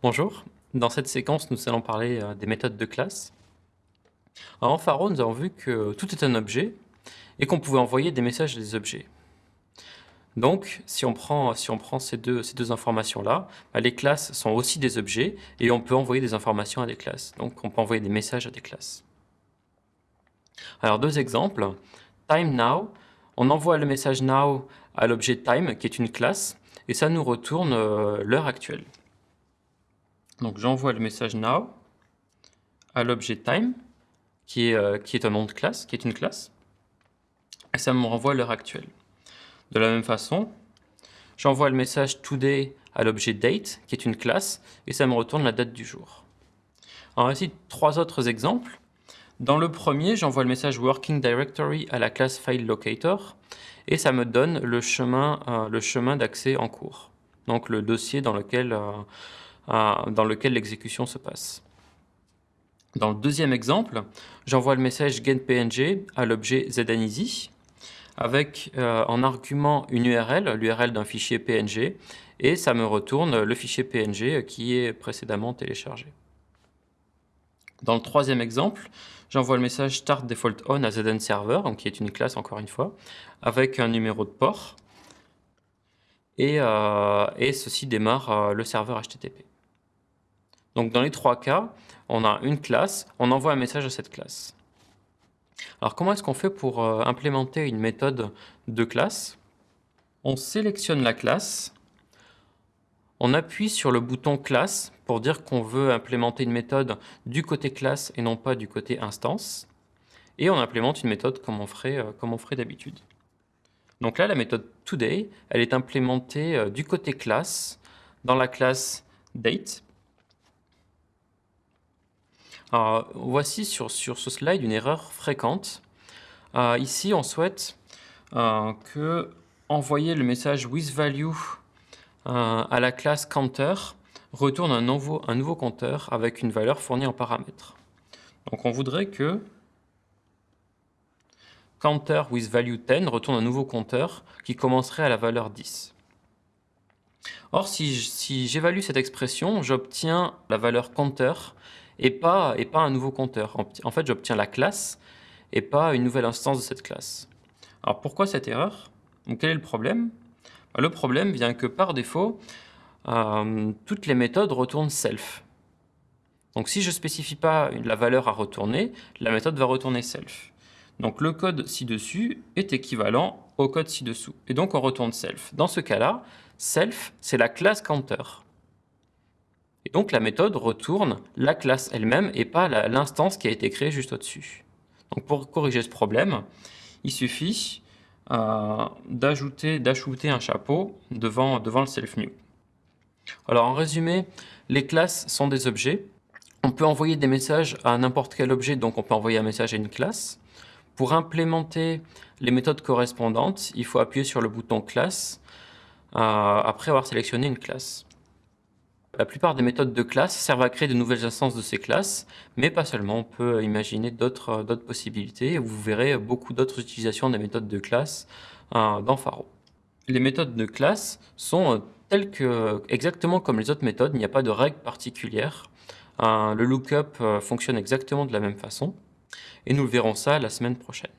Bonjour, dans cette séquence nous allons parler euh, des méthodes de classe. Alors, en Pharo nous avons vu que tout est un objet et qu'on pouvait envoyer des messages à des objets. Donc si on prend, ces deux, ces deux informations-là, bah, les classes sont aussi des objets et on peut envoyer des informations à des classes. Donc on peut envoyer des messages à des classes. Alors deux exemples. Time now, on envoie le message now à l'objet time qui est une classe et ça nous retourne euh, l'heure actuelle. Donc j'envoie le message now à l'objet time, qui est, euh, qui est un nom de classe, qui est une classe, et ça me renvoie l'heure actuelle. De la même façon, j'envoie le message today à l'objet date, qui est une classe, et ça me retourne la date du jour. Alors ici, trois autres exemples. Dans le premier, j'envoie le message working directory à la classe file locator, et ça me donne le chemin, euh, d'accès en cours. Donc le dossier dans lequel euh, dans lequel l'exécution se passe. Dans le deuxième exemple, j'envoie le message getPNG à l'objet ZANEASY avec euh, en argument une URL, l'URL d'un fichier PNG, et ça me retourne le fichier PNG qui est précédemment téléchargé. Dans le troisième exemple, j'envoie le message start default on à ZNServer, donc qui est une classe encore une fois, avec un numéro de port, et, euh, ceci démarre euh, le serveur HTTP. Donc dans les trois cas, on a une classe, on envoie un message à cette classe. Alors comment est-ce qu'on fait pour euh, implémenter une méthode de classe? On sélectionne la classe, on appuie sur le bouton classe pour dire qu'on veut implémenter une méthode du côté classe et non pas du côté instance. Et on implémente une méthode comme on ferait, euh, d'habitude. Donc là, la méthode today, elle est implémentée euh, du côté classe dans la classe date voici sur, ce slide une erreur fréquente. Euh, ici, on souhaite euh, que envoyer le message withValue euh, à la classe counter retourne un nouveau, un nouveau compteur avec une valeur fournie en paramètre. Donc on voudrait que counter with value 10 retourne un nouveau compteur qui commencerait à la valeur 10. Or, si j'évalue cette expression, j'obtiens la valeur counter et pas, un nouveau compteur. En, fait, j'obtiens la classe et pas une nouvelle instance de cette classe. Alors pourquoi cette erreur? Quel est le problème? Bah, Le problème vient que par défaut, euh, toutes les méthodes retournent self. Donc si je ne spécifie pas la valeur à retourner, la méthode va retourner self. Donc le code ci-dessus est équivalent au code ci-dessous. Et donc on retourne self. Dans ce cas-là, self, c'est la classe counter. Et donc la méthode retourne la classe elle-même et pas l'instance qui a été créée juste au-dessus. Donc pour corriger ce problème, il suffit euh, d'ajouter un chapeau devant, le self-new. Alors en résumé, les classes sont des objets. On peut envoyer des messages à n'importe quel objet, donc on peut envoyer un message à une classe. Pour implémenter les méthodes correspondantes, il faut appuyer sur le bouton classe euh, après avoir sélectionné une classe. La plupart des méthodes de classe servent à créer de nouvelles instances de ces classes, mais pas seulement, on peut imaginer d'autres possibilités, vous verrez beaucoup d'autres utilisations des méthodes de classe euh, dans Pharo. Les méthodes de classe sont euh, telles que, exactement comme les autres méthodes, il n'y a pas de règle particulière. Euh, le lookup fonctionne exactement de la même façon, et nous le verrons ça la semaine prochaine.